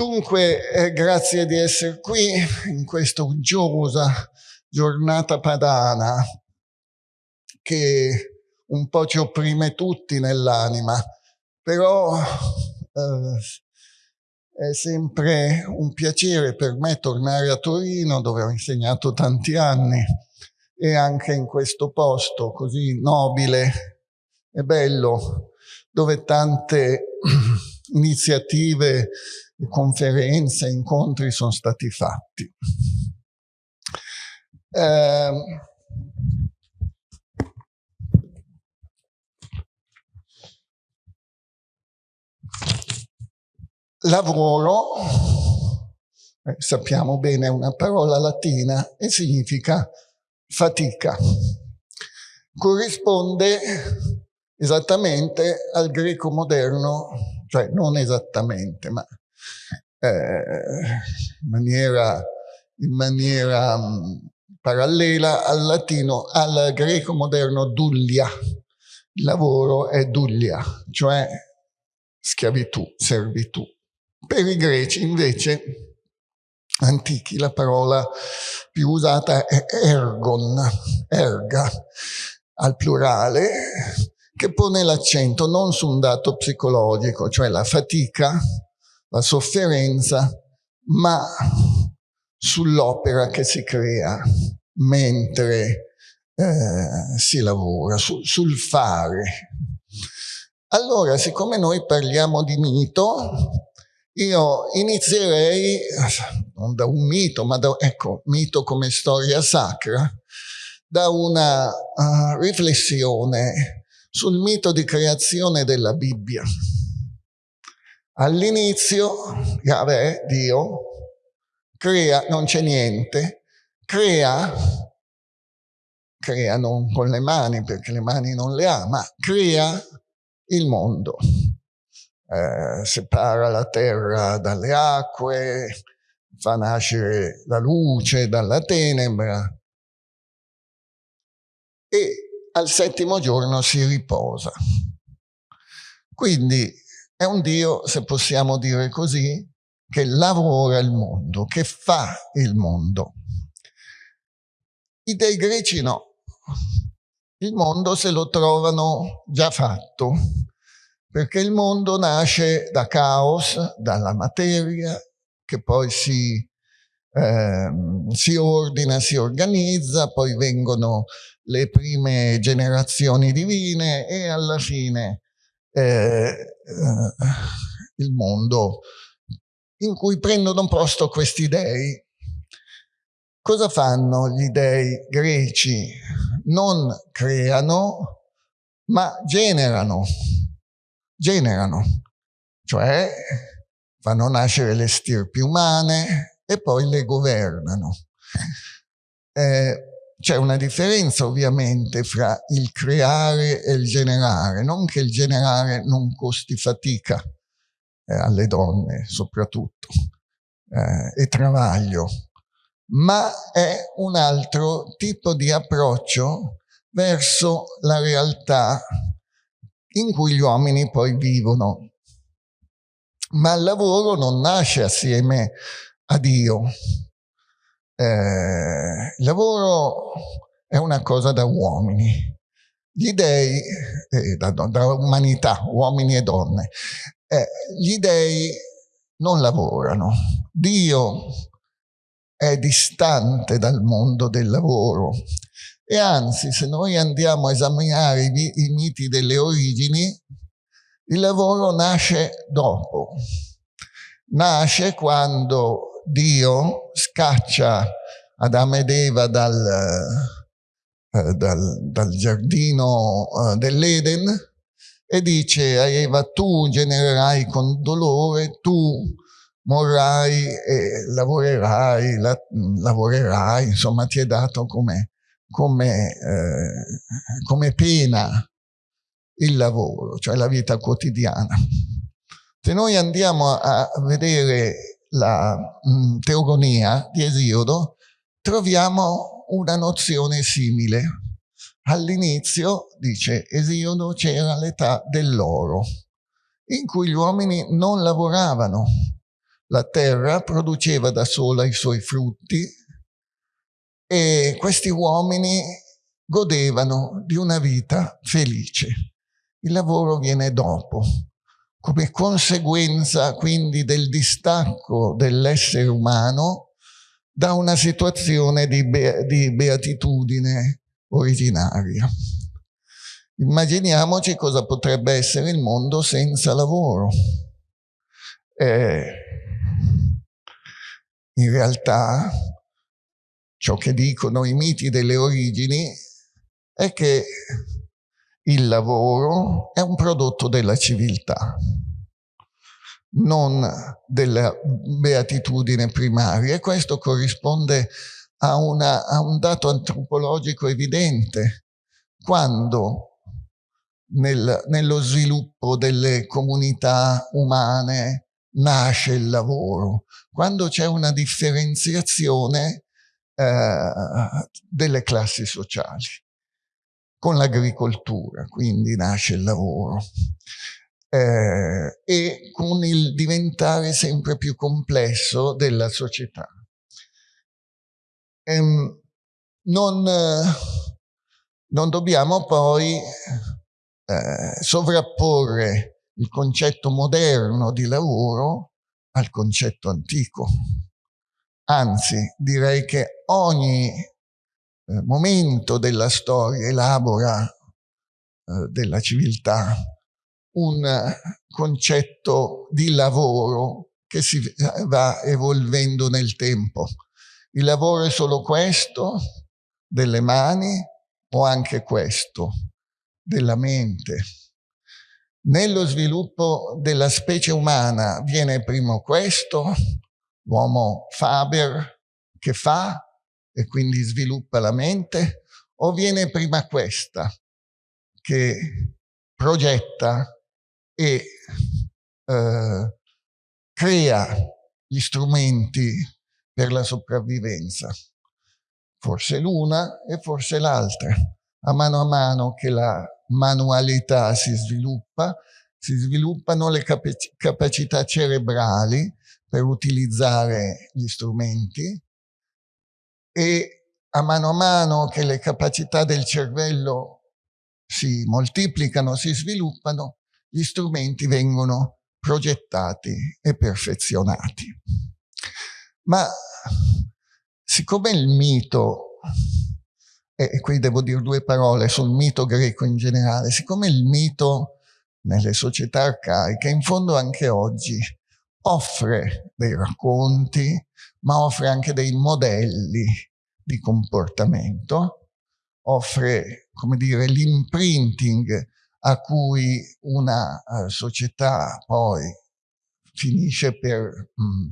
Dunque, eh, grazie di essere qui in questa uggiosa giornata padana che un po' ci opprime tutti nell'anima, però eh, è sempre un piacere per me tornare a Torino dove ho insegnato tanti anni e anche in questo posto così nobile e bello dove tante iniziative conferenze, incontri sono stati fatti. Eh, lavoro, sappiamo bene, è una parola latina e significa fatica. Corrisponde esattamente al greco moderno, cioè non esattamente, ma in maniera, in maniera um, parallela al latino, al greco moderno dullia. Il lavoro è dullia, cioè schiavitù, servitù. Per i greci invece antichi la parola più usata è ergon, erga, al plurale, che pone l'accento non su un dato psicologico, cioè la fatica, la sofferenza, ma sull'opera che si crea mentre eh, si lavora, su, sul fare. Allora, siccome noi parliamo di mito, io inizierei, non da un mito, ma da, ecco, mito come storia sacra, da una uh, riflessione sul mito di creazione della Bibbia. All'inizio Yahweh, Dio, crea, non c'è niente, crea, crea non con le mani perché le mani non le ha, ma crea il mondo. Eh, separa la terra dalle acque, fa nascere la luce dalla tenebra e al settimo giorno si riposa. Quindi è un Dio, se possiamo dire così, che lavora il mondo, che fa il mondo. I dei greci no. Il mondo se lo trovano già fatto, perché il mondo nasce da caos, dalla materia, che poi si, eh, si ordina, si organizza, poi vengono le prime generazioni divine e alla fine eh, eh, il mondo in cui prendono posto questi dei. Cosa fanno gli dei greci? Non creano, ma generano. Generano, cioè fanno nascere le stirpi umane e poi le governano. Eh, c'è una differenza ovviamente fra il creare e il generare, non che il generare non costi fatica eh, alle donne soprattutto eh, e travaglio, ma è un altro tipo di approccio verso la realtà in cui gli uomini poi vivono. Ma il lavoro non nasce assieme a Dio, eh, il lavoro è una cosa da uomini, gli dei, eh, da, da, umanità, uomini e donne, eh, gli dei non lavorano. Dio è distante dal mondo del lavoro e anzi se noi andiamo a esaminare i, i miti delle origini, il lavoro nasce dopo. Nasce quando Dio scaccia Adamo ed Eva dal, eh, dal, dal giardino eh, dell'Eden e dice a Eva tu genererai con dolore, tu morrai e lavorerai, la, lavorerai, insomma ti è dato come, come, eh, come pena il lavoro, cioè la vita quotidiana. Se noi andiamo a vedere la mh, mm, teogonia di Esiodo, troviamo una nozione simile. All'inizio, dice Esiodo, c'era l'età dell'oro, in cui gli uomini non lavoravano, la terra produceva da sola i suoi frutti e questi uomini godevano di una vita felice. Il lavoro viene dopo, come conseguenza quindi del distacco dell'essere umano da una situazione di, be di beatitudine originaria. Immaginiamoci cosa potrebbe essere il mondo senza lavoro. Eh, in realtà ciò che dicono i miti delle origini è che il lavoro è un prodotto della civiltà, non della beatitudine primaria e questo corrisponde a, una, a un dato antropologico evidente. Quando nel, nello sviluppo delle comunità umane nasce il lavoro, quando c'è una differenziazione eh, delle classi sociali. Con l'agricoltura, quindi nasce il lavoro. Eh, e con il diventare sempre più complesso della società. Ehm, non, non dobbiamo poi eh, sovrapporre il concetto moderno di lavoro al concetto antico. Anzi, direi che ogni eh, momento della storia elabora eh, della civiltà un concetto di lavoro che si va evolvendo nel tempo. Il lavoro è solo questo, delle mani, o anche questo, della mente. Nello sviluppo della specie umana viene primo questo, l'uomo Faber che fa e quindi sviluppa la mente, o viene prima questa che progetta e eh, crea gli strumenti per la sopravvivenza. Forse l'una e forse l'altra. A mano a mano che la manualità si sviluppa, si sviluppano le capac capacità cerebrali per utilizzare gli strumenti e a mano a mano che le capacità del cervello si moltiplicano, si sviluppano, gli strumenti vengono progettati e perfezionati. Ma siccome il mito e qui devo dire due parole sul mito greco in generale, siccome il mito nelle società arcaiche, in fondo anche oggi, offre dei racconti, ma offre anche dei modelli di comportamento, offre, come dire, l'imprinting a cui una uh, società poi finisce per mh, mm,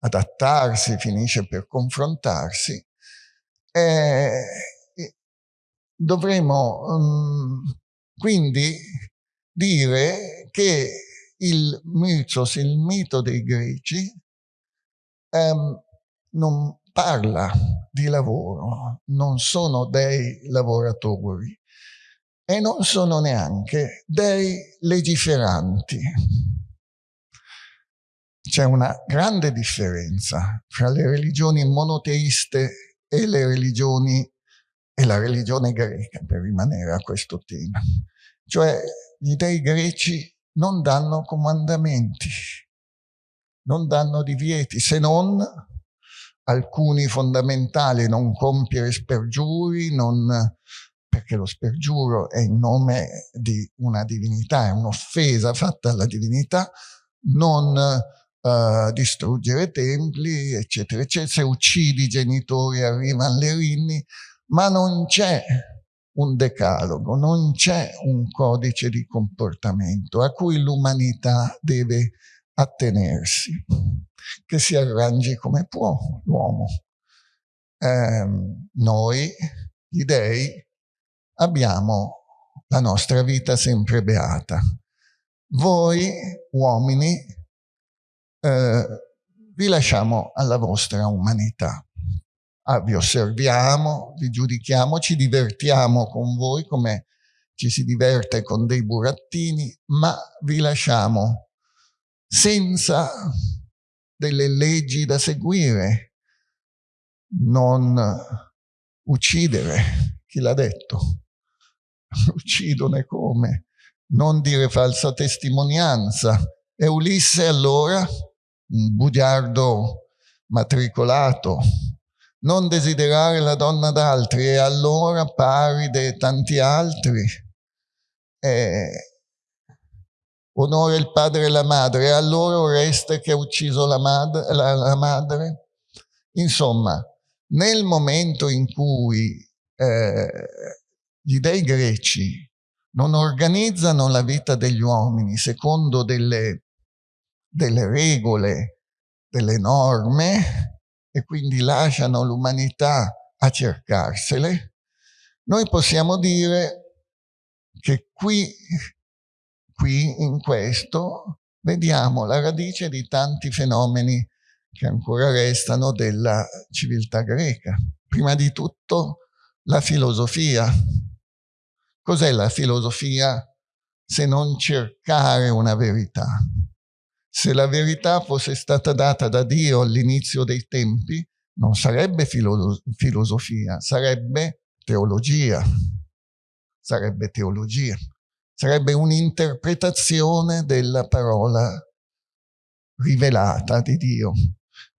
adattarsi, finisce per confrontarsi, eh, dovremo um, quindi dire che il mythos, il mito dei greci, um, non parla di lavoro, non sono dei lavoratori e non sono neanche dei legiferanti. C'è una grande differenza fra le religioni monoteiste e le religioni e la religione greca, per rimanere a questo tema. Cioè gli dei greci non danno comandamenti, non danno divieti, se non alcuni fondamentali, non compiere spergiuri, non, perché lo spergiuro è in nome di una divinità, è un'offesa fatta alla divinità, non uh, distruggere templi, eccetera, eccetera. Se uccidi i genitori arrivano le rinni, ma non c'è un decalogo, non c'è un codice di comportamento a cui l'umanità deve attenersi, che si arrangi come può l'uomo. Eh, noi, gli dei, abbiamo la nostra vita sempre beata. Voi, uomini, eh, vi lasciamo alla vostra umanità ah, vi osserviamo, vi giudichiamo, ci divertiamo con voi come ci si diverte con dei burattini, ma vi lasciamo senza delle leggi da seguire, non uccidere, chi l'ha detto? Uccidono e come? Non dire falsa testimonianza. E Ulisse allora, un bugiardo matricolato, non desiderare la donna d'altri e allora pari di tanti altri. E onore il padre e la madre, e allora Oreste che ha ucciso la, mad la, la madre. Insomma, nel momento in cui eh, gli dei greci non organizzano la vita degli uomini secondo delle, delle regole, delle norme, e quindi lasciano l'umanità a cercarsele, noi possiamo dire che qui, qui in questo vediamo la radice di tanti fenomeni che ancora restano della civiltà greca. Prima di tutto la filosofia. Cos'è la filosofia se non cercare una verità? Se la verità fosse stata data da Dio all'inizio dei tempi, non sarebbe filo filosofia, sarebbe teologia. Sarebbe teologia. Sarebbe un'interpretazione della parola rivelata di Dio.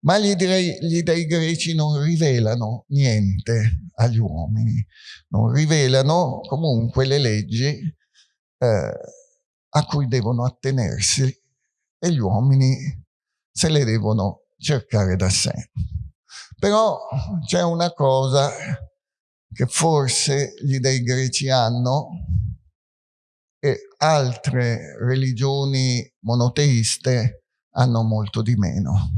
Ma gli dei, gli dei greci non rivelano niente agli uomini, non rivelano comunque le leggi eh, a cui devono attenersi e gli uomini se le devono cercare da sé. Però c'è una cosa che forse gli dei greci hanno e altre religioni monoteiste hanno molto di meno,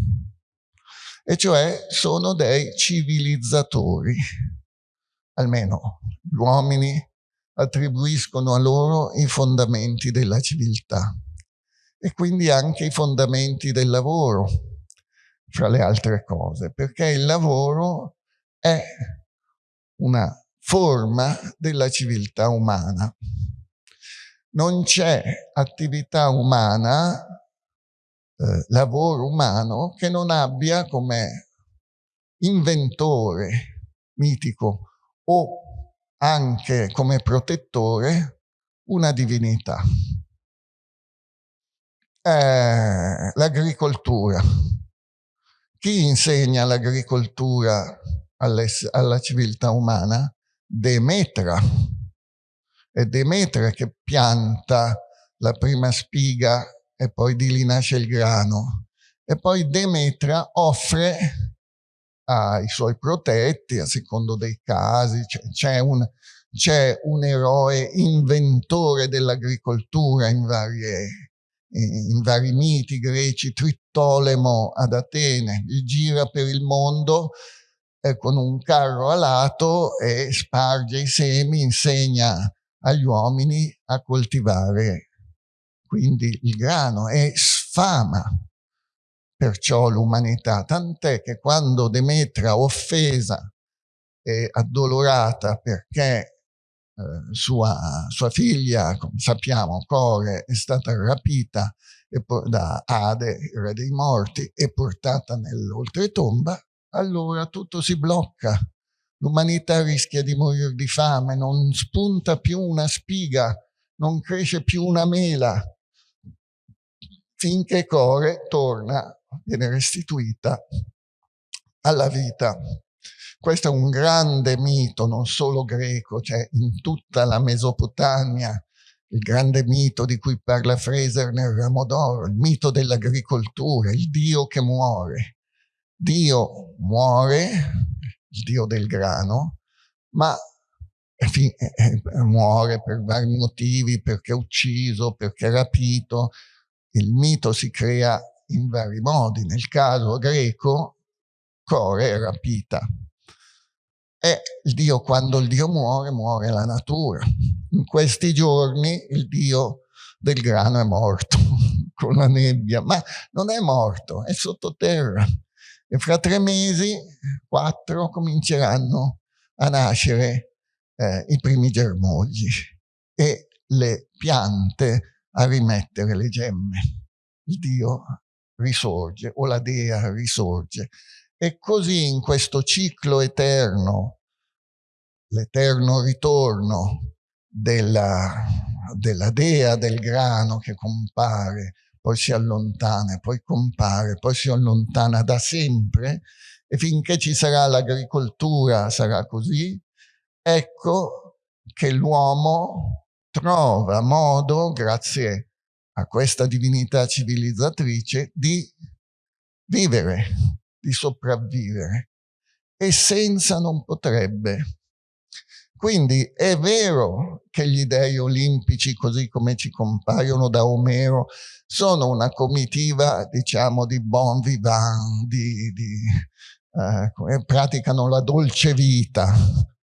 e cioè sono dei civilizzatori, almeno gli uomini attribuiscono a loro i fondamenti della civiltà e quindi anche i fondamenti del lavoro, fra le altre cose, perché il lavoro è una forma della civiltà umana. Non c'è attività umana, eh, lavoro umano, che non abbia come inventore mitico o anche come protettore una divinità eh, l'agricoltura. Chi insegna l'agricoltura alla civiltà umana? Demetra. È Demetra che pianta la prima spiga e poi di lì nasce il grano. E poi Demetra offre ai suoi protetti, a secondo dei casi, c'è un, un eroe inventore dell'agricoltura in in vari miti greci, Trittolemo ad Atene, gira per il mondo eh, con un carro alato e sparge i semi, insegna agli uomini a coltivare quindi il grano e sfama perciò l'umanità, tant'è che quando Demetra offesa e addolorata perché eh, sua, sua, figlia, come sappiamo, Core, è stata rapita da Ade, il re dei morti, e portata nell'oltretomba, allora tutto si blocca. L'umanità rischia di morire di fame, non spunta più una spiga, non cresce più una mela, finché Core torna, viene restituita alla vita. Questo è un grande mito, non solo greco, cioè in tutta la Mesopotamia, il grande mito di cui parla Fraser nel Ramo d'Oro, il mito dell'agricoltura, il Dio che muore. Dio muore, il Dio del grano, ma muore per vari motivi, perché è ucciso, perché è rapito. Il mito si crea in vari modi. Nel caso greco, Core è rapita e il Dio, quando il Dio muore, muore la natura. In questi giorni il Dio del grano è morto con la nebbia, ma non è morto, è sottoterra. E fra tre mesi, quattro, cominceranno a nascere eh, i primi germogli e le piante a rimettere le gemme. Il Dio risorge o la dea risorge. E così in questo ciclo eterno, l'eterno ritorno della, della dea del grano che compare, poi si allontana, poi compare, poi si allontana da sempre e finché ci sarà l'agricoltura sarà così, ecco che l'uomo trova modo, grazie a questa divinità civilizzatrice, di vivere, di sopravvivere. E senza non potrebbe. Quindi è vero che gli dei olimpici, così come ci compaiono da Omero, sono una comitiva, diciamo, di bon vivant, di, di eh, praticano la dolce vita,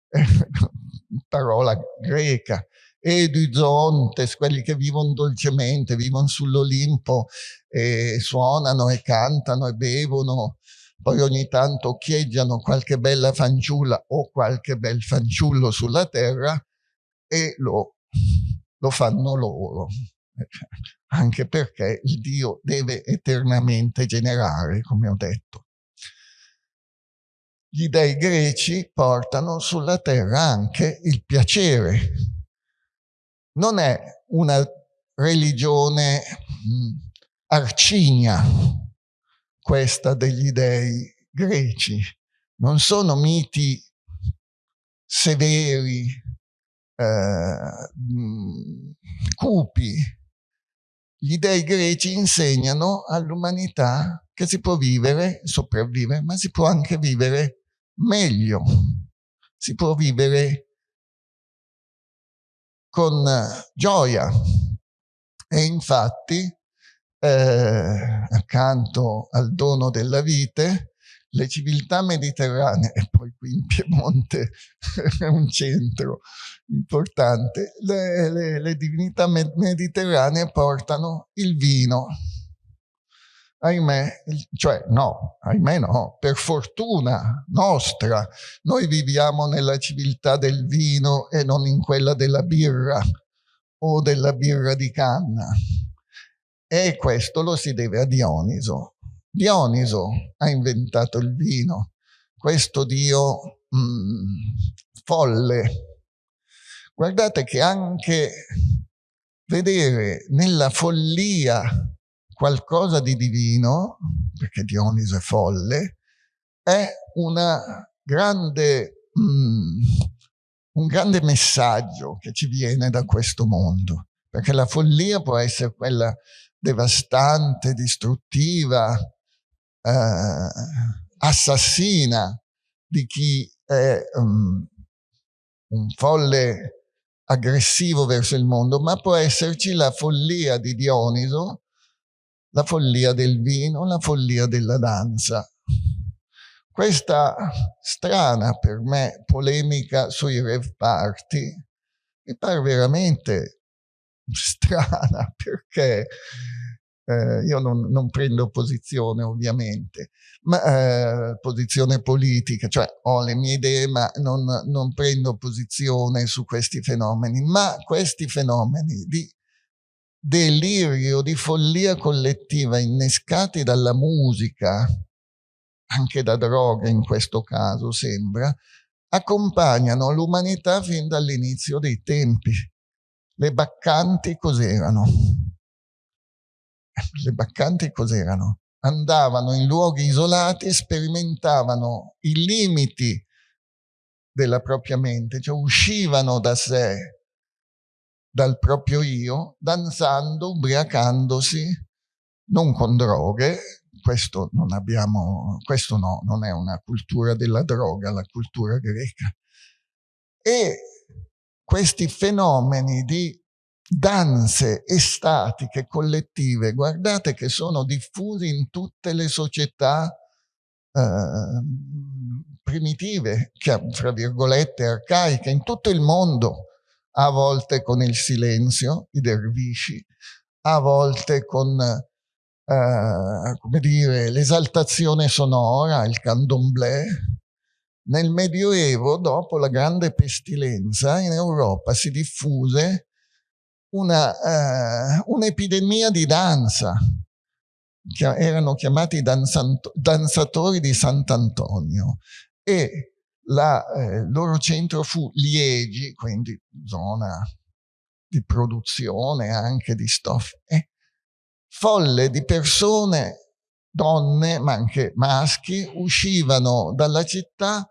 parola greca, eduzontes, quelli che vivono dolcemente, vivono sull'Olimpo e suonano e cantano e bevono, poi ogni tanto occhieggiano qualche bella fanciulla o qualche bel fanciullo sulla terra e lo, lo fanno loro, anche perché il Dio deve eternamente generare, come ho detto. Gli dei greci portano sulla terra anche il piacere. Non è una religione mm, arcigna questa degli dei greci. Non sono miti severi, eh, mm, cupi. Gli dei greci insegnano all'umanità che si può vivere, sopravvivere, ma si può anche vivere meglio, si può vivere con gioia. E infatti, eh, accanto al dono della vite, le civiltà mediterranee, e poi qui in Piemonte è un centro importante, le, le, le divinità mediterranee portano il vino ahimè, cioè no, ahimè no, per fortuna nostra, noi viviamo nella civiltà del vino e non in quella della birra o della birra di canna. E questo lo si deve a Dioniso. Dioniso ha inventato il vino, questo dio mm, folle. Guardate che anche vedere nella follia qualcosa di divino, perché Dioniso è folle, è grande, mm, un grande messaggio che ci viene da questo mondo, perché la follia può essere quella devastante, distruttiva, eh, assassina di chi è um, un folle aggressivo verso il mondo, ma può esserci la follia di Dioniso la follia del vino, la follia della danza. Questa strana per me polemica sui rev party mi pare veramente strana perché eh, io non, non, prendo posizione ovviamente, ma eh, posizione politica, cioè ho le mie idee ma non, non prendo posizione su questi fenomeni, ma questi fenomeni di delirio di follia collettiva innescati dalla musica, anche da droga in questo caso sembra, accompagnano l'umanità fin dall'inizio dei tempi. Le baccanti cos'erano? Le baccanti cos'erano? Andavano in luoghi isolati sperimentavano i limiti della propria mente, cioè uscivano da sé, dal proprio io, danzando, ubriacandosi, non con droghe, questo non abbiamo, questo no, non è una cultura della droga, la cultura greca. E questi fenomeni di danze estatiche collettive, guardate che sono diffusi in tutte le società eh, primitive, fra virgolette arcaiche, in tutto il mondo a volte con il silenzio, i dervisci, a volte con eh, l'esaltazione sonora, il candomblé. Nel Medioevo, dopo la grande pestilenza, in Europa si diffuse un'epidemia uh, un di danza. erano chiamati danzatori di Sant'Antonio e la, eh, il loro centro fu Liegi, quindi zona di produzione anche di stoffe. Folle di persone, donne, ma anche maschi, uscivano dalla città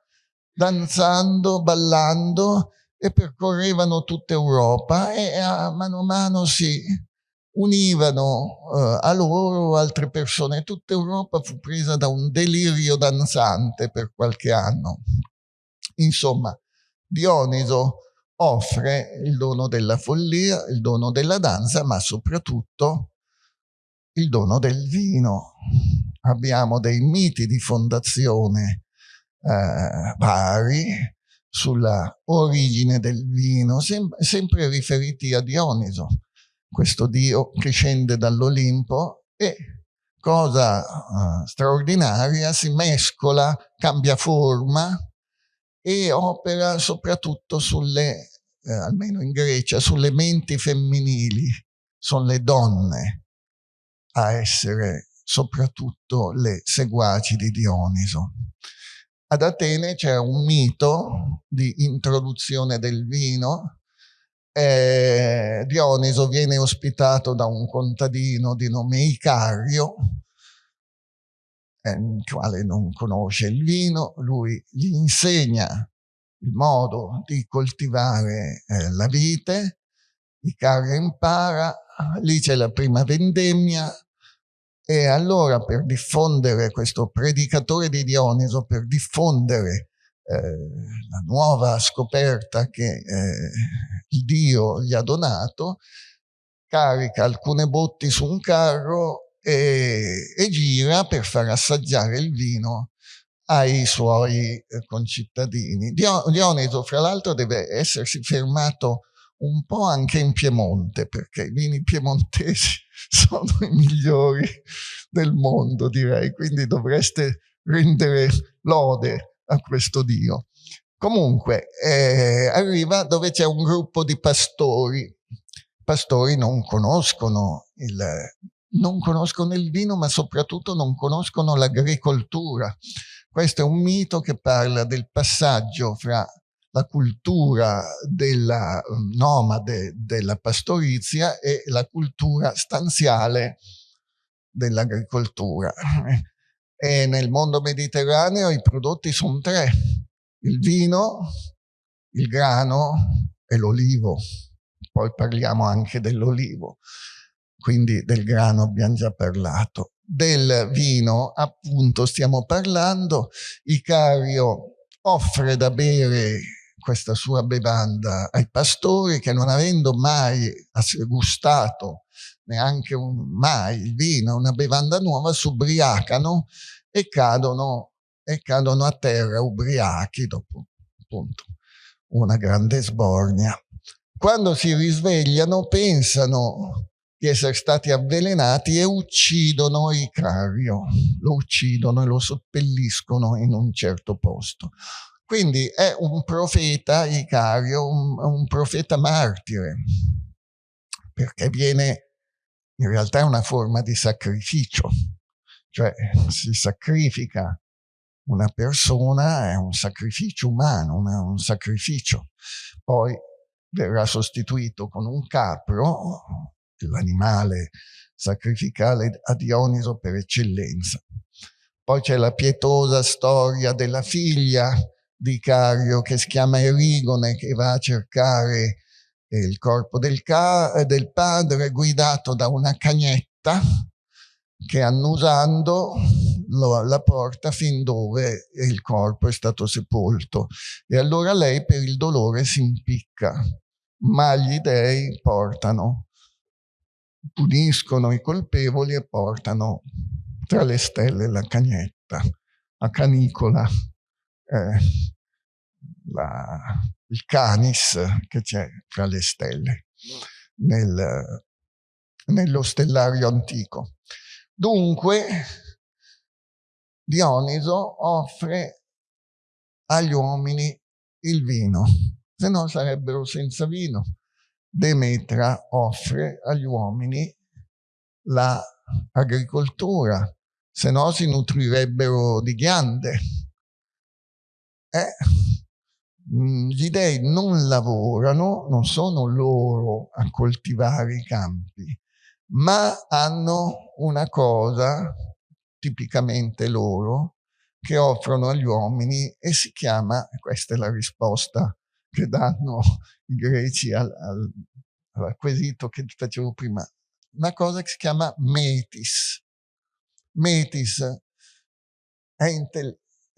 danzando, ballando e percorrevano tutta Europa e a mano a mano si univano uh, a loro altre persone. Tutta Europa fu presa da un delirio danzante per qualche anno. Insomma, Dioniso offre il dono della follia, il dono della danza, ma soprattutto il dono del vino. Abbiamo dei miti di fondazione eh, vari sulla origine del vino, sem sempre riferiti a Dioniso, questo dio che scende dall'Olimpo e cosa uh, straordinaria, si mescola, cambia forma e opera soprattutto sulle, eh, almeno in Grecia, sulle menti femminili. Sono le donne a essere soprattutto le seguaci di Dioniso. Ad Atene c'è un mito di introduzione del vino. Eh, Dioniso viene ospitato da un contadino di nome Icario, il quale non conosce il vino, lui gli insegna il modo di coltivare eh, la vite, Icario impara, lì c'è la prima vendemmia e allora per diffondere questo predicatore di Dioniso, per diffondere eh, la nuova scoperta che eh, Dio gli ha donato, carica alcune botti su un carro e, e gira per far assaggiare il vino ai suoi eh, concittadini. Dioniso, fra l'altro, deve essersi fermato un po' anche in Piemonte, perché i vini piemontesi sono i migliori del mondo, direi, quindi dovreste rendere lode a questo Dio. Comunque, eh, arriva dove c'è un gruppo di pastori. Pastori non conoscono il non conoscono il vino, ma soprattutto non conoscono l'agricoltura. Questo è un mito che parla del passaggio fra la cultura della mm, nomade della pastorizia e la cultura stanziale dell'agricoltura. E nel mondo mediterraneo i prodotti sono tre, il vino, il grano e l'olivo. Poi parliamo anche dell'olivo quindi del grano abbiamo già parlato. Del vino, appunto, stiamo parlando. Icario offre da bere questa sua bevanda ai pastori che non avendo mai gustato neanche un, mai il vino, una bevanda nuova, si ubriacano e cadono, e cadono a terra ubriachi dopo appunto una grande sbornia. Quando si risvegliano pensano di essere stati avvelenati e uccidono Icario, lo uccidono e lo seppelliscono in un certo posto. Quindi è un profeta Icario, un, un profeta martire, perché viene, in realtà è una forma di sacrificio, cioè si sacrifica una persona, è un sacrificio umano, una, un sacrificio. Poi verrà sostituito con un capro l'animale sacrificale a Dioniso per eccellenza. Poi c'è la pietosa storia della figlia di Cario che si chiama Erigone che va a cercare il corpo del, del padre guidato da una cagnetta che annusando lo, la porta fin dove il corpo è stato sepolto. E allora lei per il dolore si impicca, ma gli dei portano puniscono i colpevoli e portano tra le stelle la cagnetta, a canicola, eh, la, il canis che c'è tra le stelle nel, nello stellario antico. Dunque, Dioniso offre agli uomini il vino, se no sarebbero senza vino. Demetra offre agli uomini la agricoltura, se no si nutrirebbero di ghiande. Eh, mm, gli dei non lavorano, non sono loro a coltivare i campi, ma hanno una cosa tipicamente loro che offrono agli uomini e si chiama, questa è la risposta che danno i greci al, al, al quesito che facevo prima, una cosa che si chiama metis. Metis è,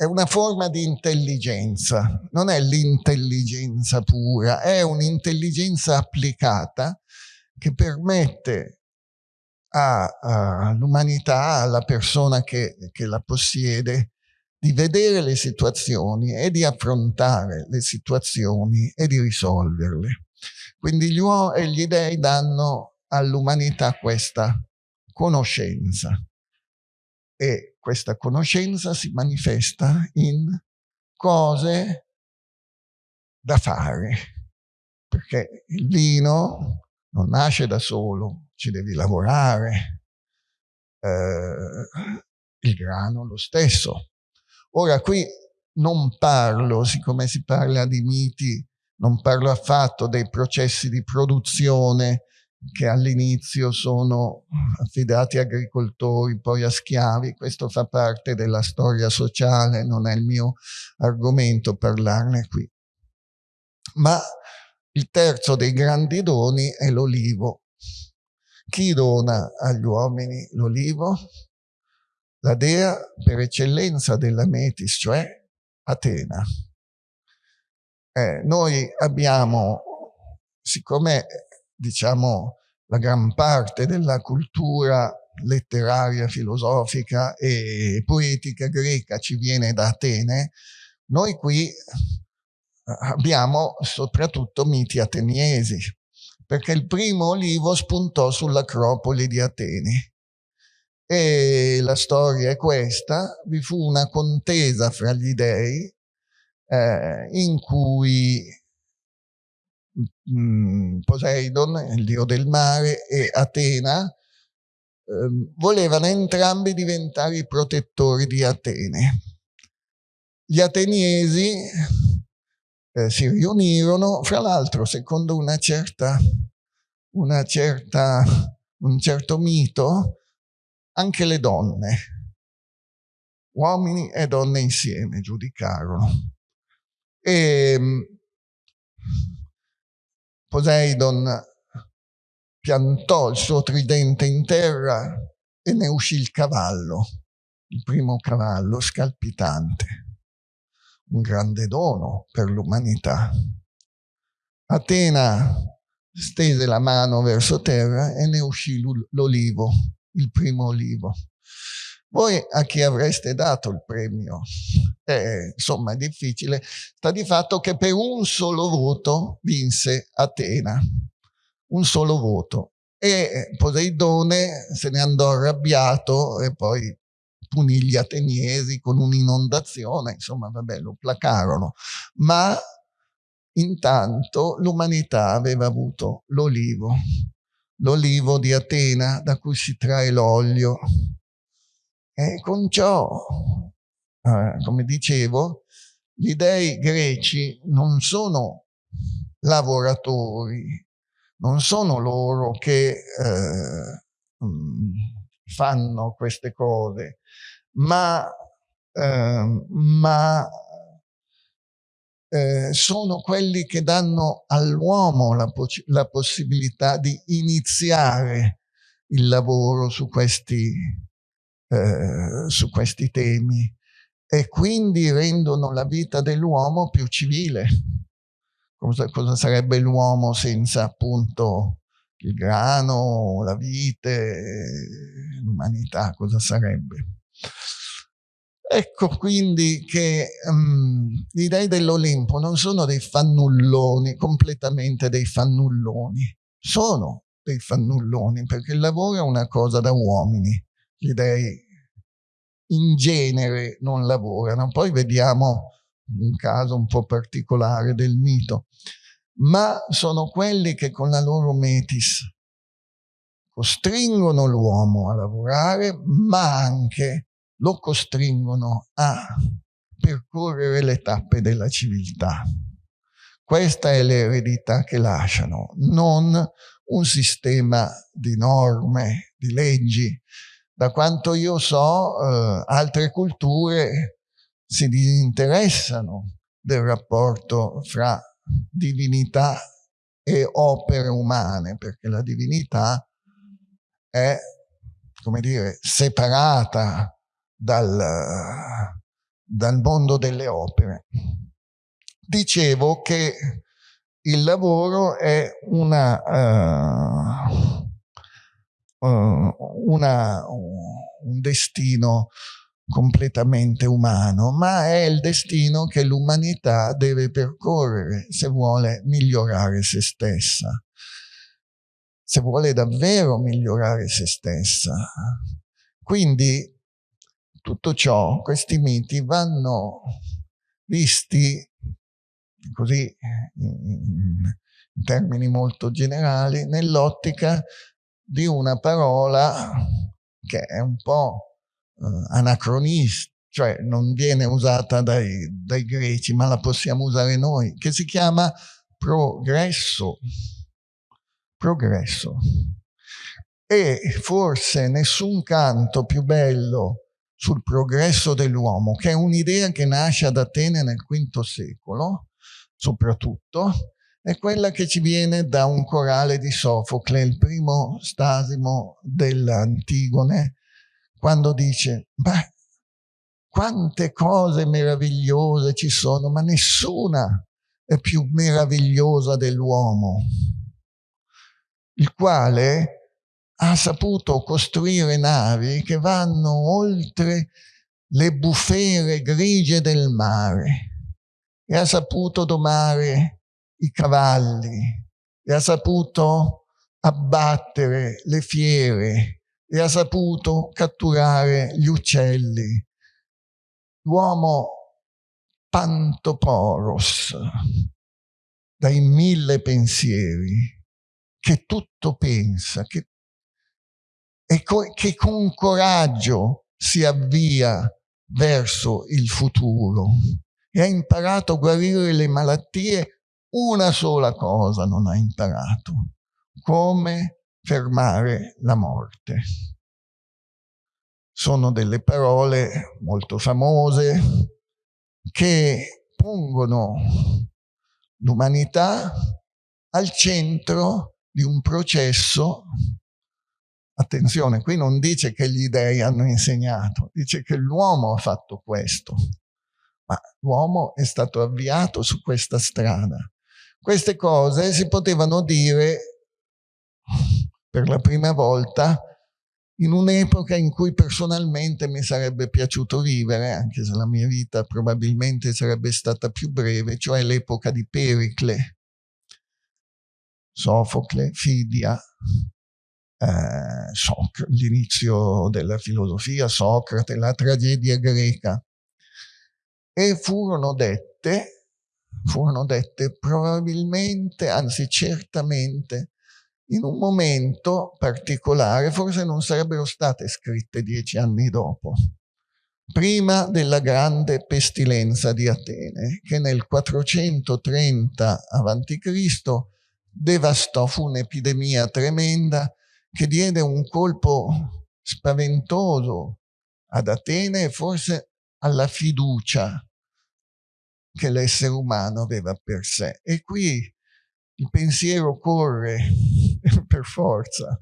è una forma di intelligenza, non è l'intelligenza pura, è un'intelligenza applicata che permette all'umanità, alla persona che, che la possiede, di vedere le situazioni e di affrontare le situazioni e di risolverle. Quindi gli, e gli dei danno all'umanità questa conoscenza e questa conoscenza si manifesta in cose da fare, perché il vino non nasce da solo, ci devi lavorare, eh, il grano lo stesso. Ora qui non parlo, siccome si parla di miti, non parlo affatto dei processi di produzione che all'inizio sono affidati a agricoltori, poi a schiavi, questo fa parte della storia sociale, non è il mio argomento parlarne qui. Ma il terzo dei grandi doni è l'olivo. Chi dona agli uomini l'olivo? La dea per eccellenza della Metis, cioè Atena. Eh, noi abbiamo, siccome diciamo la gran parte della cultura letteraria, filosofica e poetica greca ci viene da Atene, noi qui abbiamo soprattutto miti ateniesi, perché il primo olivo spuntò sull'acropoli di Atene. E la storia è questa, vi fu una contesa fra gli dei eh, in cui Poseidon, il dio del mare, e Atena eh, volevano entrambi diventare i protettori di Atene. Gli ateniesi eh, si riunirono, fra l'altro secondo una certa, una certa, un certo mito, anche le donne, uomini e donne insieme giudicarono. E ehm, Poseidon piantò il suo tridente in terra e ne uscì il cavallo, il primo cavallo scalpitante un grande dono per l'umanità. Atena stese la mano verso terra e ne uscì l'olivo, il primo olivo. Voi a chi avreste dato il premio? Eh, insomma, è difficile. Sta di fatto che per un solo voto vinse Atena. Un solo voto. E Poseidone se ne andò arrabbiato e poi punì gli ateniesi con un'inondazione, insomma, vabbè, lo placarono. Ma intanto l'umanità aveva avuto l'olivo, l'olivo di Atena da cui si trae l'olio. E con ciò, eh, come dicevo, gli dei greci non sono lavoratori, non sono loro che eh, mm, fanno queste cose, ma, eh, ma eh, sono quelli che danno all'uomo la, la, possibilità di iniziare il lavoro su questi, eh, su questi temi e quindi rendono la vita dell'uomo più civile. Cosa, cosa sarebbe l'uomo senza appunto il grano, la vite, l'umanità, cosa sarebbe? Ecco quindi che um, gli dei dell'Olimpo non sono dei fannulloni, completamente dei fannulloni, sono dei fannulloni perché il lavoro è una cosa da uomini, gli dei in genere non lavorano. Poi vediamo un caso un po' particolare del mito ma sono quelli che con la loro metis costringono l'uomo a lavorare, ma anche lo costringono a percorrere le tappe della civiltà. Questa è l'eredità che lasciano, non un sistema di norme, di leggi. Da quanto io so, eh, altre culture si disinteressano del rapporto fra divinità e opere umane, perché la divinità è, come dire, separata dal, dal mondo delle opere. Dicevo che il lavoro è una, uh, una, un destino completamente umano, ma è il destino che l'umanità deve percorrere se vuole migliorare se stessa, se vuole davvero migliorare se stessa. Quindi tutto ciò, questi miti vanno visti così in, termini molto generali nell'ottica di una parola che è un po' uh, anacronista, cioè non viene usata dai, dai greci, ma la possiamo usare noi, che si chiama progresso. Progresso. E forse nessun canto più bello sul progresso dell'uomo, che è un'idea che nasce ad Atene nel V secolo, soprattutto, è quella che ci viene da un corale di Sofocle, il primo stasimo dell'Antigone, quando dice, beh, quante cose meravigliose ci sono, ma nessuna è più meravigliosa dell'uomo, il quale ha saputo costruire navi che vanno oltre le bufere grigie del mare e ha saputo domare i cavalli e ha saputo abbattere le fiere e ha saputo catturare gli uccelli. L'uomo Pantoporos, dai mille pensieri, che tutto pensa, che e che con coraggio si avvia verso il futuro e ha imparato a guarire le malattie, una sola cosa non ha imparato, come fermare la morte. Sono delle parole molto famose che pongono l'umanità al centro di un processo Attenzione, qui non dice che gli dei hanno insegnato, dice che l'uomo ha fatto questo, ma l'uomo è stato avviato su questa strada. Queste cose si potevano dire per la prima volta in un'epoca in cui personalmente mi sarebbe piaciuto vivere, anche se la mia vita probabilmente sarebbe stata più breve, cioè l'epoca di Pericle, Sofocle, Fidia, eh, l'inizio della filosofia, Socrate, la tragedia greca. E furono dette, furono dette probabilmente, anzi certamente, in un momento particolare, forse non sarebbero state scritte dieci anni dopo, prima della grande pestilenza di Atene, che nel 430 a.C. devastò, fu un'epidemia tremenda che diede un colpo spaventoso ad Atene e forse alla fiducia che l'essere umano aveva per sé. E qui il pensiero corre per forza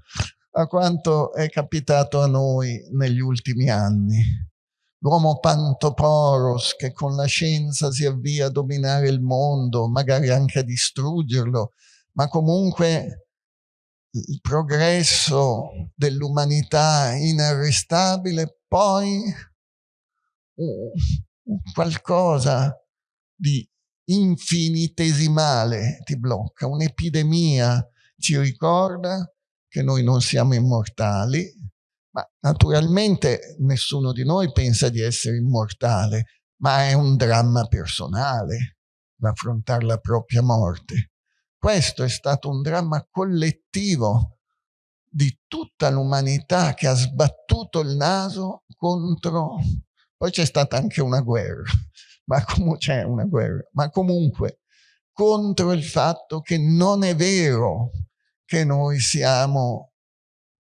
a quanto è capitato a noi negli ultimi anni. L'uomo Pantoporos che con la scienza si avvia a dominare il mondo, magari anche a distruggerlo, ma comunque il progresso dell'umanità inarrestabile, poi qualcosa di infinitesimale ti blocca, un'epidemia ci ricorda che noi non siamo immortali, ma naturalmente nessuno di noi pensa di essere immortale, ma è un dramma personale l'affrontare la propria morte. Questo è stato un dramma collettivo di tutta l'umanità che ha sbattuto il naso contro... Poi c'è stata anche una guerra, ma c'è una guerra, ma comunque contro il fatto che non è vero che noi siamo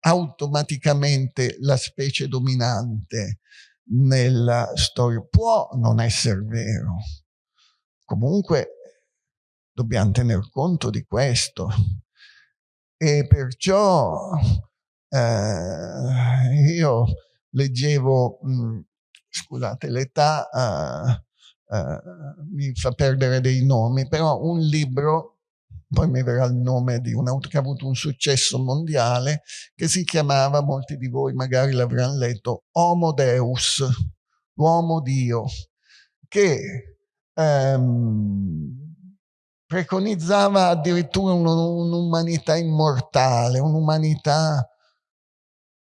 automaticamente la specie dominante nella storia. Può non essere vero. Comunque dobbiamo tener conto di questo. E perciò eh, io leggevo, mh, scusate, l'età uh, uh, mi fa perdere dei nomi, però un libro, poi mi verrà il nome di un autore che ha avuto un successo mondiale, che si chiamava, molti di voi magari l'avranno letto, Homo Deus, l'uomo Dio, che um, preconizzava addirittura un'umanità immortale, un'umanità...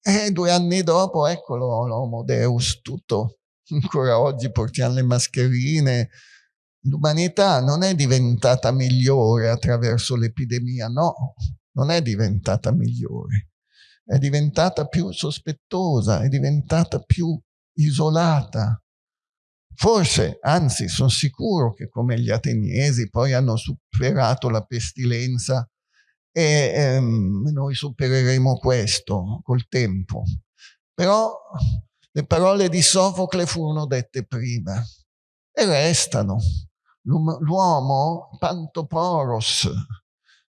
E due anni dopo, eccolo, l'Homo Deus, tutto. Ancora oggi portiamo le mascherine. L'umanità non è diventata migliore attraverso l'epidemia, no, non è diventata migliore. È diventata più sospettosa, è diventata più isolata, Forse, anzi, sono sicuro che come gli ateniesi poi hanno superato la pestilenza e ehm, noi supereremo questo col tempo. Però le parole di Sofocle furono dette prima e restano. L'uomo, pantoporos,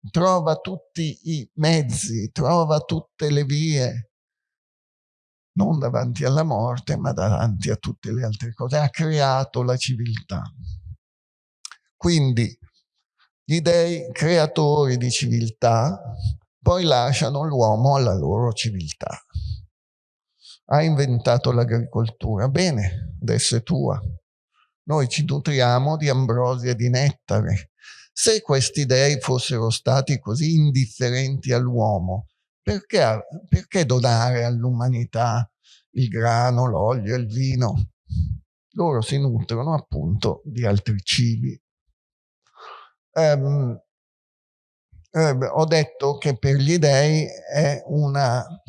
trova tutti i mezzi, trova tutte le vie non davanti alla morte, ma davanti a tutte le altre cose. Ha creato la civiltà. Quindi gli dei creatori di civiltà poi lasciano l'uomo alla loro civiltà. Ha inventato l'agricoltura. Bene, adesso è tua. Noi ci nutriamo di ambrosia e di nettare. Se questi dei fossero stati così indifferenti all'uomo, perché, perché donare all'umanità il grano, l'olio, il vino? Loro si nutrono appunto di altri cibi. Um, eh, ho detto che per gli dei è un uh,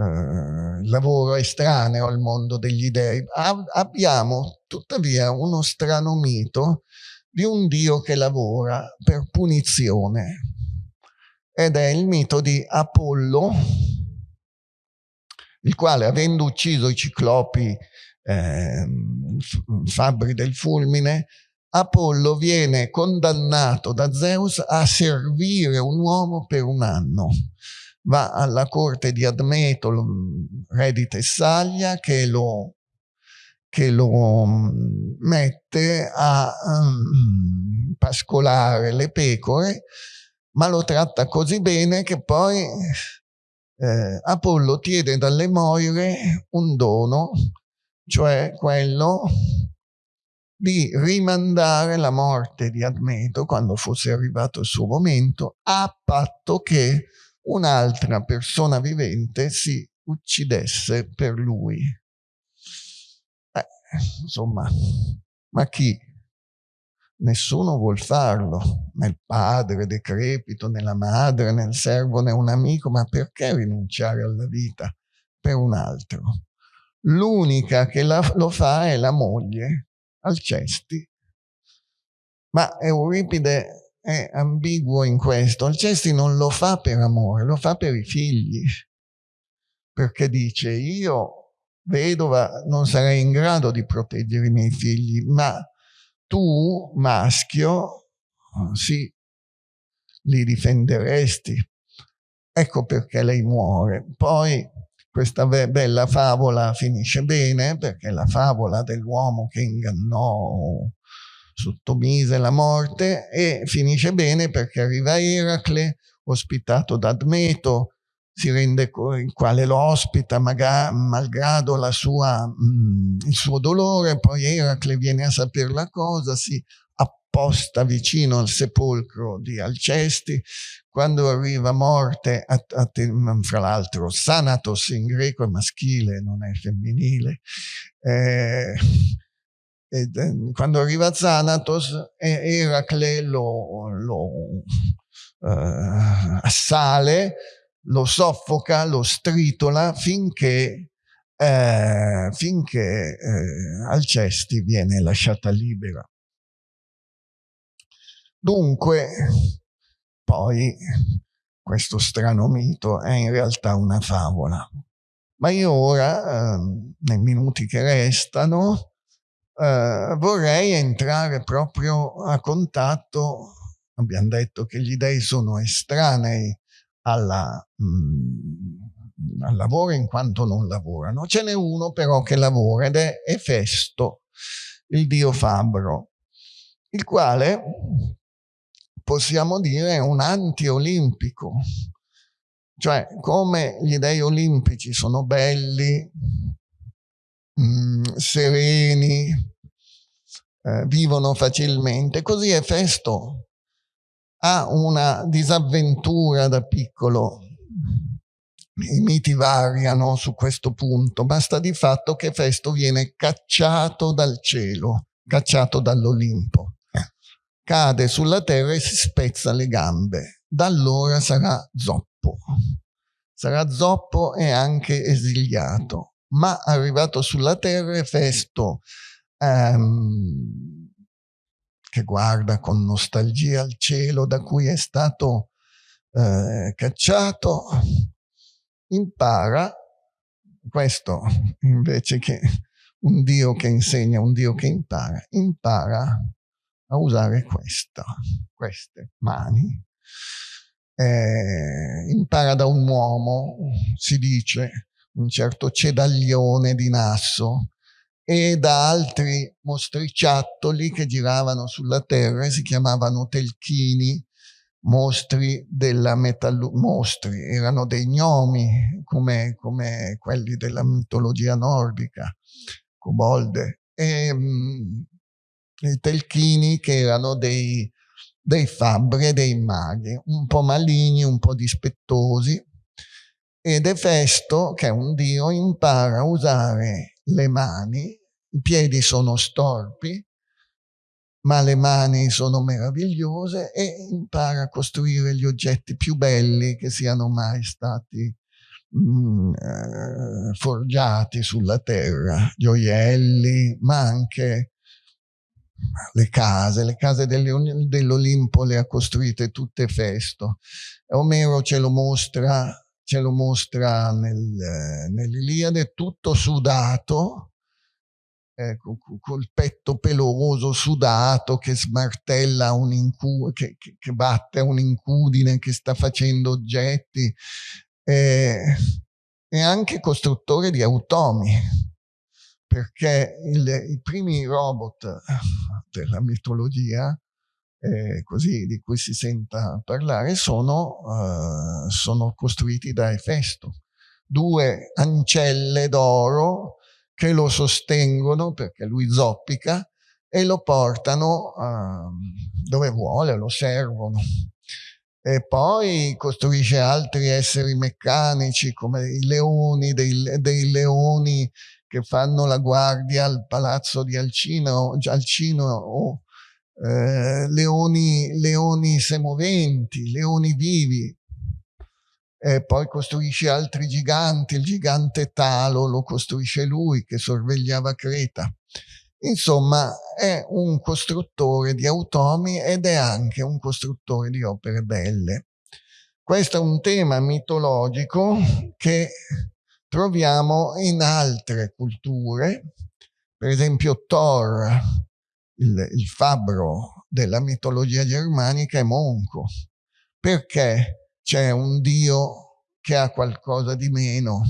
uh, lavoro estraneo al mondo degli dei. Ab abbiamo tuttavia uno strano mito di un dio che lavora per punizione ed è il mito di Apollo, il quale avendo ucciso i ciclopi eh, fabbri del fulmine, Apollo viene condannato da Zeus a servire un uomo per un anno. Va alla corte di Admeto, re di Tessaglia, che lo, che lo mm, mette a um, pascolare le pecore ma lo tratta così bene che poi eh, Apollo chiede dalle Moire un dono, cioè quello di rimandare la morte di Admeto quando fosse arrivato il suo momento, a patto che un'altra persona vivente si uccidesse per lui. Eh, insomma, ma chi? Nessuno vuol farlo, né il padre decrepito, né la madre, né il servo, né un amico, ma perché rinunciare alla vita per un altro? L'unica che la, lo fa è la moglie, Alcesti. Ma Euripide è ambiguo in questo. Alcesti non lo fa per amore, lo fa per i figli. Perché dice, io vedova non sarei in grado di proteggere i miei figli, ma tu, maschio, sì, li difenderesti. Ecco perché lei muore. Poi questa bella favola finisce bene, perché la favola dell'uomo che ingannò sottomise la morte, e finisce bene perché arriva Eracle, ospitato da Admeto, si rende il quale lo ospita malgrado sua, mh, il suo dolore, poi Eracle viene a sapere la cosa, si apposta vicino al sepolcro di Alcesti, quando arriva morte, a, a, fra l'altro Sanatos in greco è maschile, non è femminile, eh, quando arriva Zanatos, Eracle lo, lo eh, assale, lo soffoca, lo stritola finché, eh, finché eh, Alcesti viene lasciata libera. Dunque, poi, questo strano mito è in realtà una favola. Ma io ora, eh, nei minuti che restano, eh, vorrei entrare proprio a contatto, abbiamo detto che gli dei sono estranei alla, mh, mm, al lavoro in quanto non lavorano. Ce n'è uno però che lavora ed è Efesto, il dio fabbro, il quale possiamo dire è un anti-olimpico, cioè come gli dei olimpici sono belli, mh, mm, sereni, eh, vivono facilmente, così Efesto ha una disavventura da piccolo. I miti variano su questo punto, basta di fatto che Festo viene cacciato dal cielo, cacciato dall'Olimpo. Cade sulla terra e si spezza le gambe. Da allora sarà zoppo. Sarà zoppo e anche esiliato. Ma arrivato sulla terra, Festo ehm, che guarda con nostalgia al cielo da cui è stato eh, cacciato, impara questo invece che un Dio che insegna, un Dio che impara, impara a usare questa, queste mani. Eh, impara da un uomo, si dice, un certo cedaglione di Nasso, e da altri mostriciattoli che giravano sulla terra e si chiamavano telchini, mostri della metallurgia, mostri, erano dei gnomi come, come quelli della mitologia nordica, cobolde, e mh, i telchini che erano dei, dei fabbri e dei maghi, un po' maligni, un po' dispettosi, ed Efesto, che è un dio, impara a usare le mani i piedi sono storpi, ma le mani sono meravigliose e impara a costruire gli oggetti più belli che siano mai stati mm, eh, forgiati sulla terra, gioielli, ma anche le case, le case dell'Olimpo le ha costruite tutte Festo. Omero ce lo mostra, ce lo mostra nel, eh, nell'Iliade tutto sudato, eh, col petto peloso, sudato, che smartella un incu che, che, che batte un'incudine, che sta facendo oggetti. Eh, è anche costruttore di automi, perché il, i primi robot della mitologia, eh, così di cui si senta parlare, sono, uh, sono costruiti da Efesto. Due ancelle d'oro che lo sostengono perché lui zoppica e lo portano uh, dove vuole, lo servono. E poi costruisce altri esseri meccanici come i leoni, dei, dei leoni che fanno la guardia al palazzo di Alcino, Alcino o eh, leoni, leoni semoventi, leoni vivi, e poi costruisce altri giganti, il gigante Talo lo costruisce lui che sorvegliava Creta. Insomma, è un costruttore di automi ed è anche un costruttore di opere belle. Questo è un tema mitologico che troviamo in altre culture, per esempio Thor, il, il fabbro della mitologia germanica, è monco. Perché? C'è un Dio che ha qualcosa di meno,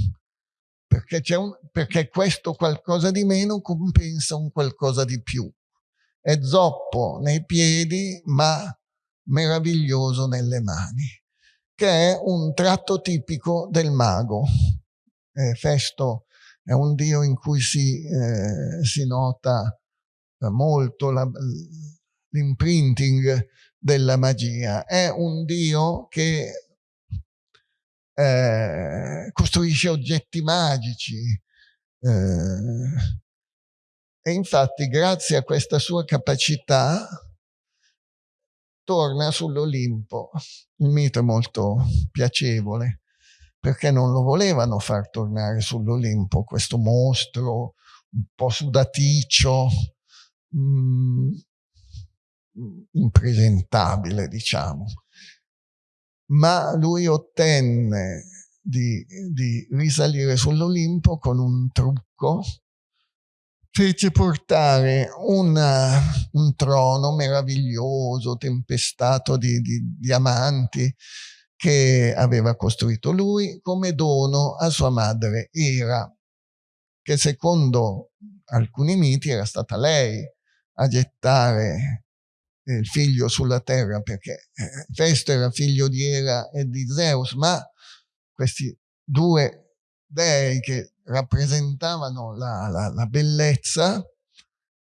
perché, un, perché questo qualcosa di meno compensa un qualcosa di più. È zoppo nei piedi, ma meraviglioso nelle mani, che è un tratto tipico del mago. Eh, Festo è un dio in cui si, eh, si nota molto l'imprinting della magia. È un dio che eh, costruisce oggetti magici. Eh, e infatti grazie a questa sua capacità torna sull'Olimpo. Il mito è molto piacevole perché non lo volevano far tornare sull'Olimpo questo mostro un po' sudaticcio, mh, mm, impresentabile, diciamo. Ma lui ottenne di, di risalire sull'Olimpo con un trucco fece portare una, un trono meraviglioso, tempestato di, di diamanti, che aveva costruito lui come dono a sua madre Ira, che secondo alcuni miti era stata lei a gettare il figlio sulla terra, perché Festo era figlio di Era e di Zeus, ma questi due dei che rappresentavano la, la, la bellezza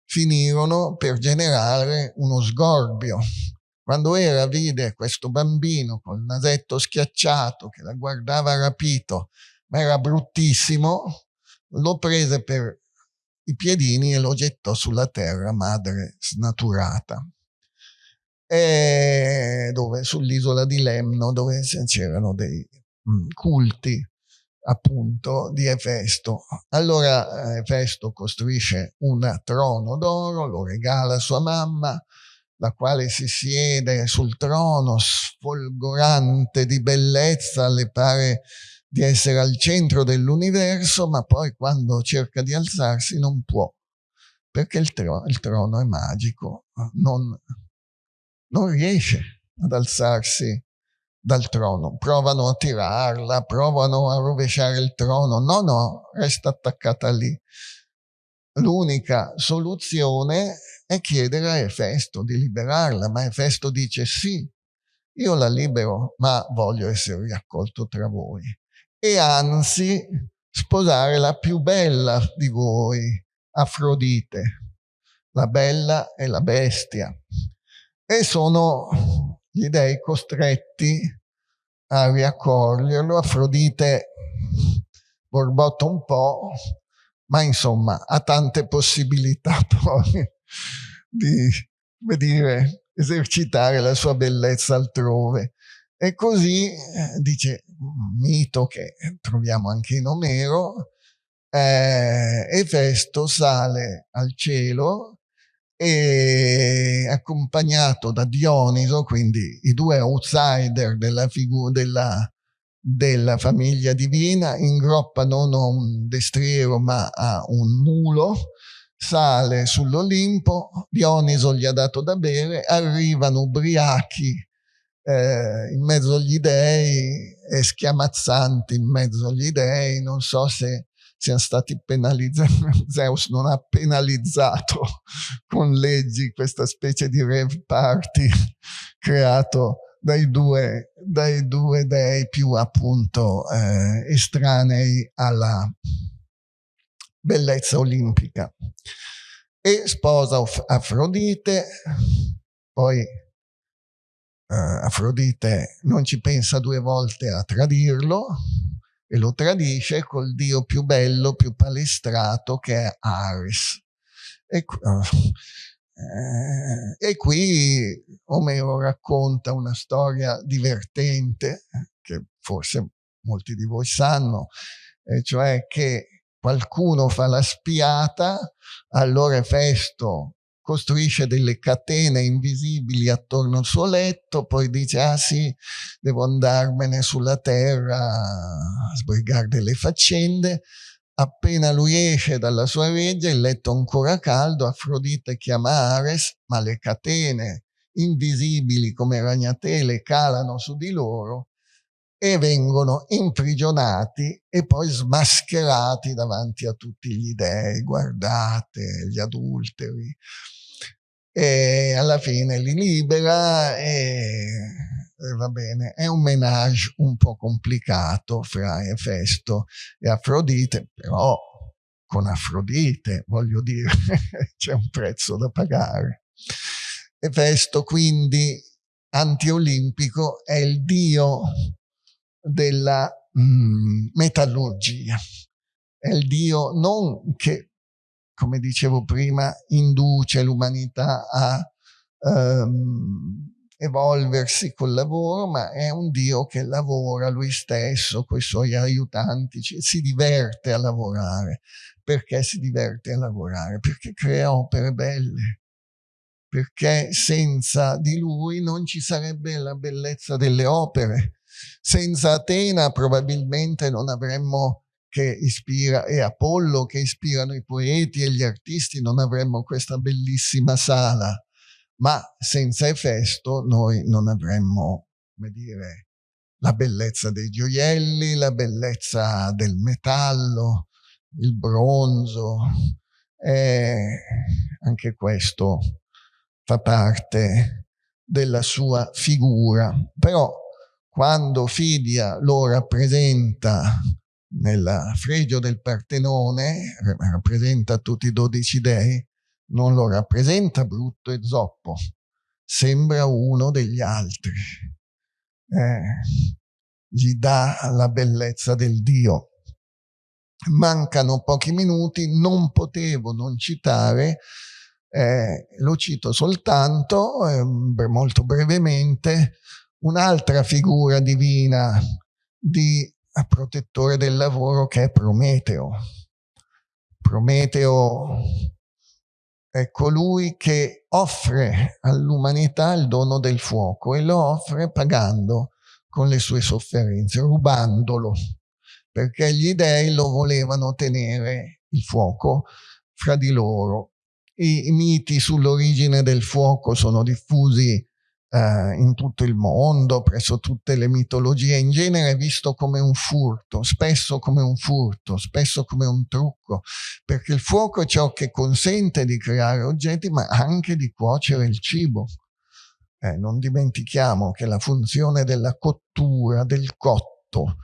finirono per generare uno sgorbio. Quando Era vide questo bambino col nasetto schiacciato che la guardava rapito, ma era bruttissimo, lo prese per i piedini e lo gettò sulla terra, madre snaturata. E dove, sull'isola di Lemno, dove c'erano dei culti appunto di Efesto. Allora eh, Efesto costruisce un trono d'oro, lo regala a sua mamma, la quale si siede sul trono sfolgorante di bellezza, le pare di essere al centro dell'universo, ma poi quando cerca di alzarsi non può, perché il, tro il trono è magico, non, non riesce ad alzarsi dal trono, provano a tirarla, provano a rovesciare il trono, no, no, resta attaccata lì. L'unica soluzione è chiedere a Efesto di liberarla, ma Efesto dice sì, io la libero, ma voglio essere riaccolto tra voi. E anzi, sposare la più bella di voi, Afrodite, la bella e la bestia. E sono gli dei costretti a riaccoglierlo. Afrodite borbotta un po', ma insomma ha tante possibilità poi di, come dire, esercitare la sua bellezza altrove. E così, eh, dice un mito che troviamo anche in Omero, eh, Efesto sale al cielo e accompagnato da Dioniso, quindi i due outsider della, della, della famiglia divina, ingroppa non a un destriero ma a un mulo, sale sull'Olimpo, Dioniso gli ha dato da bere, arrivano ubriachi eh, in mezzo agli dei e schiamazzanti in mezzo agli dei, non so se siano stati penalizzati, Zeus non ha penalizzato con leggi questa specie di rave party creato dai due, dai due dei più appunto eh, estranei alla bellezza olimpica. E sposa Afrodite, poi eh, Afrodite non ci pensa due volte a tradirlo, e lo tradisce col dio più bello, più palestrato che è Ares. E, eh, e qui Omero racconta una storia divertente, che forse molti di voi sanno, e cioè che qualcuno fa la spiata, allora Festo costruisce delle catene invisibili attorno al suo letto, poi dice, ah sì, devo andarmene sulla terra a sbrigare delle faccende. Appena lui esce dalla sua reggia, il letto ancora caldo, Afrodite chiama Ares, ma le catene invisibili come ragnatele calano su di loro e vengono imprigionati e poi smascherati davanti a tutti gli dei. Guardate, gli adulteri. E alla fine li libera e, e va bene. È un menage un po' complicato fra Efesto e Afrodite, però con Afrodite, voglio dire, c'è un prezzo da pagare. Efesto quindi antiolimpico è il dio della mm, metallurgia. È il Dio non che, come dicevo prima, induce l'umanità a um, evolversi col lavoro, ma è un Dio che lavora lui stesso con i suoi aiutanti, si diverte a lavorare. Perché si diverte a lavorare? Perché crea opere belle. Perché senza di lui non ci sarebbe la bellezza delle opere. Senza Atena probabilmente non avremmo che ispira e Apollo che ispirano i poeti e gli artisti, non avremmo questa bellissima sala ma senza Efesto noi non avremmo, come dire, la bellezza dei gioielli, la bellezza del metallo, il bronzo, e anche questo fa parte della sua figura. Però quando Fidia lo rappresenta nel fregio del Partenone, rappresenta tutti i dodici dei, non lo rappresenta brutto e zoppo, sembra uno degli altri. Eh, gli dà la bellezza del Dio. Mancano pochi minuti, non potevo non citare, eh, lo cito soltanto, eh, molto brevemente, un'altra figura divina di protettore del lavoro che è Prometeo. Prometeo è colui che offre all'umanità il dono del fuoco e lo offre pagando con le sue sofferenze, rubandolo, perché gli dei lo volevano tenere il fuoco fra di loro. I, i miti sull'origine del fuoco sono diffusi eh, in tutto il mondo, presso tutte le mitologie, in genere visto come un furto, spesso come un furto, spesso come un trucco, perché il fuoco è ciò che consente di creare oggetti, ma anche di cuocere il cibo. Eh, non dimentichiamo che la funzione della cottura, del cotto,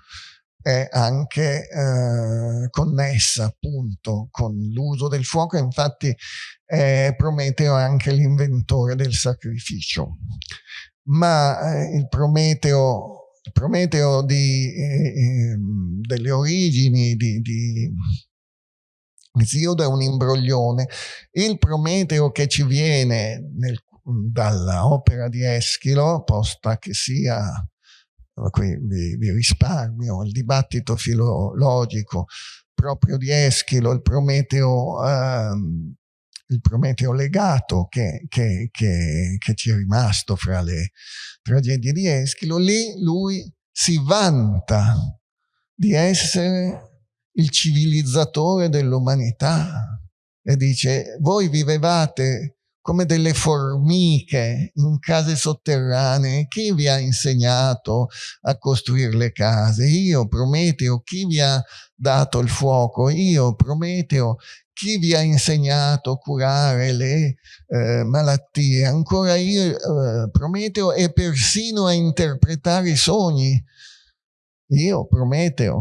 è anche eh, connessa appunto con l'uso del fuoco, infatti eh, Prometeo è anche l'inventore del sacrificio. Ma eh, il Prometeo, Prometeo di, eh, ehm, delle origini di, di Esiodo è un imbroglione. Il Prometeo che ci viene dall'opera di Eschilo, posta che sia vi, vi risparmio, il dibattito filologico proprio di Eschilo, il Prometeo, ehm, il Prometeo legato che, che, che, che, ci è rimasto fra le tragedie di Eschilo, lì lui si vanta di essere il civilizzatore dell'umanità e dice voi vivevate come delle formiche in case sotterranee. Chi vi ha insegnato a costruire le case? Io, Prometeo. Chi vi ha dato il fuoco? Io, Prometeo. Chi vi ha insegnato a curare le eh, malattie? Ancora io, eh, Prometeo, e persino a interpretare i sogni. Io, Prometeo.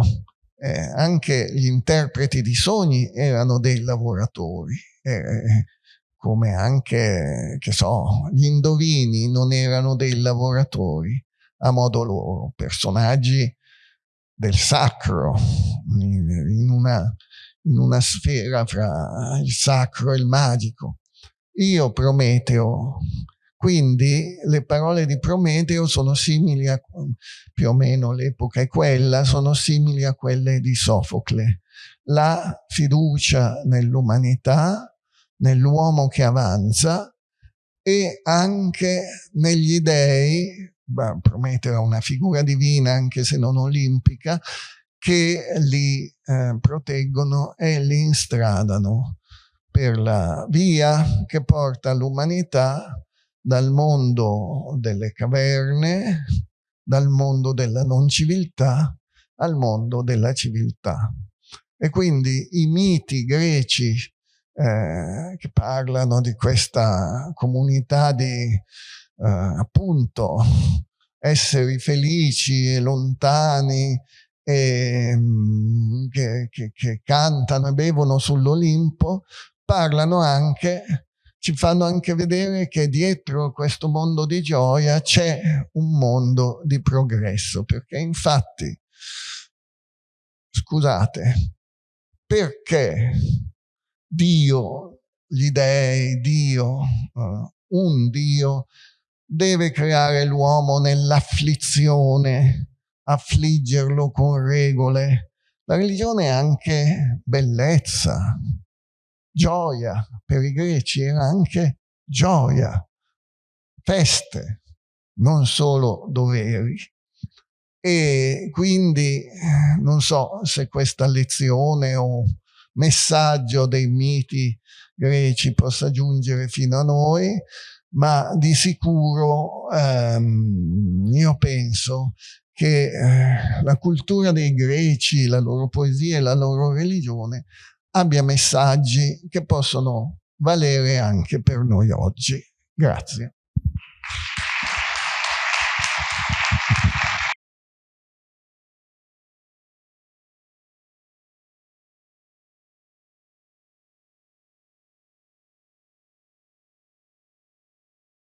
Eh, anche gli interpreti di sogni erano dei lavoratori. Eh, come anche, che so, gli indovini non erano dei lavoratori a modo loro, personaggi del sacro, in una, in una sfera fra il sacro e il magico. Io Prometeo, quindi le parole di Prometeo sono simili a, più o meno l'epoca è quella, sono simili a quelle di Sofocle. La fiducia nell'umanità, nell'uomo che avanza e anche negli dei, Prometeo è una figura divina anche se non olimpica, che li eh, proteggono e li instradano per la via che porta l'umanità dal mondo delle caverne, dal mondo della non civiltà al mondo della civiltà. E quindi i miti greci eh, che parlano di questa comunità di eh, appunto esseri felici e lontani e, mm, che, che, che cantano e bevono sull'Olimpo, parlano anche ci fanno anche vedere che dietro questo mondo di gioia c'è un mondo di progresso, perché infatti, scusate, perché Dio, gli dei, Dio, uh, un Dio, deve creare l'uomo nell'afflizione, affliggerlo con regole. La religione è anche bellezza, gioia. Per i greci era anche gioia, feste, non solo doveri. E quindi non so se questa lezione o messaggio dei miti greci possa giungere fino a noi, ma di sicuro ehm, io penso che eh, la cultura dei greci, la loro poesia e la loro religione abbia messaggi che possono valere anche per noi oggi. Grazie.